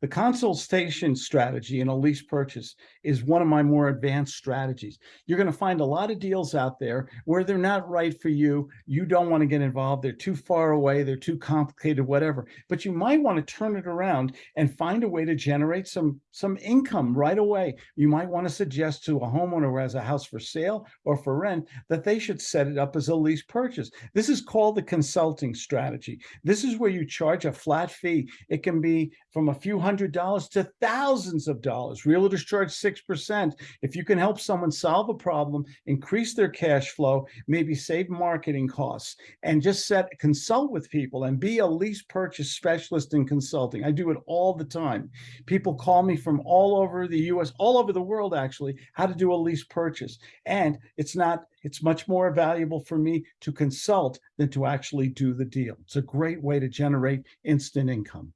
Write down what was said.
The consultation strategy in a lease purchase is one of my more advanced strategies. You're going to find a lot of deals out there where they're not right for you. You don't want to get involved. They're too far away. They're too complicated, whatever. But you might want to turn it around and find a way to generate some, some income right away. You might want to suggest to a homeowner who has a house for sale or for rent that they should set it up as a lease purchase. This is called the consulting strategy. This is where you charge a flat fee. It can be from a few hundred dollars to thousands of dollars. Realtors charge 6%. If you can help someone solve a problem, increase their cash flow, maybe save marketing costs, and just set consult with people and be a lease purchase specialist in consulting. I do it all the time. People call me from all over the US, all over the world, actually, how to do a lease purchase. And it's not, it's much more valuable for me to consult than to actually do the deal. It's a great way to generate instant income.